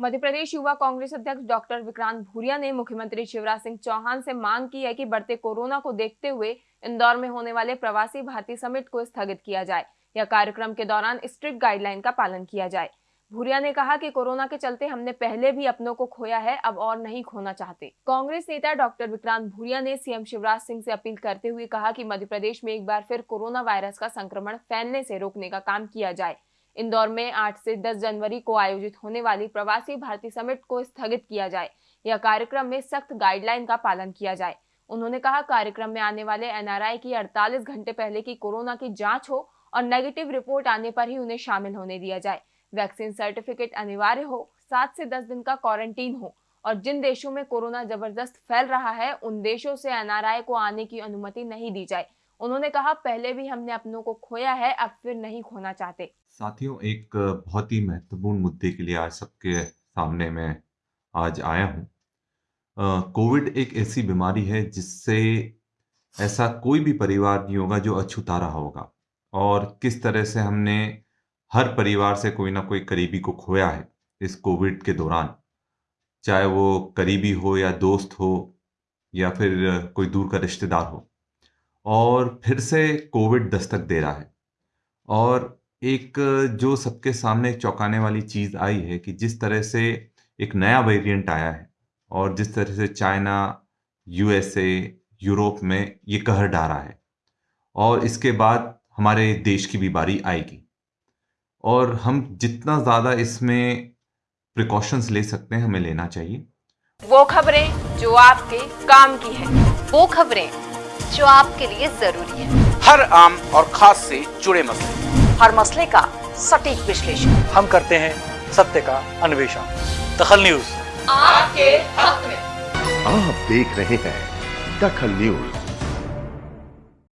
मध्य प्रदेश युवा कांग्रेस अध्यक्ष डॉक्टर विक्रांत भूरिया ने मुख्यमंत्री शिवराज सिंह चौहान से मांग की है कि बढ़ते कोरोना को देखते हुए इंदौर में होने वाले प्रवासी भारतीय समिट को स्थगित किया जाए या कार्यक्रम के दौरान स्ट्रिक्ट गाइडलाइन का पालन किया जाए। भूरिया ने कहा कि कोरोना के चलते हमने पहले भी अपनों को खोया है, अब और नहीं खोना चाहते। कांग्रेस नेता डॉक्टर विक्रांत भूरिया ने सीएम शिवराज सिंह से अपील करते हुए कहा कि मध्य प्रदेश में एक बार फिर कोरोना वायरस का संक्रमण फैलने से रोकने का काम किया जाए। इंदौर में 8 से 10 जनवरी को आयोजित होने वाली प्रवासी भारतीय समिट को स्थगित किया जाए। यह कार्यक्रम में सख्त गाइडलाइन का पालन किया जाए। उन्होंने कहा, कार्यक्रम में आने वाले एनआरआई की 48 घंटे पहले की कोरोना की जाँच हो और नेगेटिव रिपोर्ट आने पर ही उन्हें शामिल होने दिया जाए। वैक्सीन सर्टिफिकेट अनिवार्य हो, सात से दस दिन का क्वारंटीन हो और जिन देशों में कोरोना ज़बरदस्त फैल रहा है, उन देशों से एनआरआई को आने की अनुमति नहीं दी जाए। उन्होंने कहा, पहले भी हमने अपनों को खोया है, अब फिर नहीं खोना चाहते। साथियों, एक बहुत ही महत्वपूर्ण मुद्दे के लिए आज सबके सामने मैं आज आया हूँ। कोविड एक ऐसी बीमारी है जिससे ऐसा कोई भी परिवार नहीं होगा जो अछूता रहा होगा। और किस तरह से हमने हर परिवार से कोई ना कोई करीबी को खोया है इस कोविड के दौरान। चाहे वो करीबी हो या दोस्त हो या फिर कोई दूर का रिश्तेदार हो। और फिर से कोविड दस्तक दे रहा है। और एक, जो सबके सामने चौंकाने वाली चीज़ आई है कि जिस तरह से एक नया वेरिएंट आया है और जिस तरह से चाइना यूएसए यूरोप में ये कहर डारा है और इसके बाद हमारे देश की भी बारी आएगी। और हम जितना ज़्यादा इसमें प्रिकॉशंस ले सकते हैं, हमें लेना चाहिए। वो खबरें जो आपके काम की है। वो खबरें जो आपके लिए ज़रूरी है। हर आम और खास से जुड़े मसले। हर मसले का सटीक विश्लेषण। हम करते हैं सत्य का अन्वेषण। दखल न्यूज़। आपके हक में। आप देख रहे हैं दखल न्यूज़।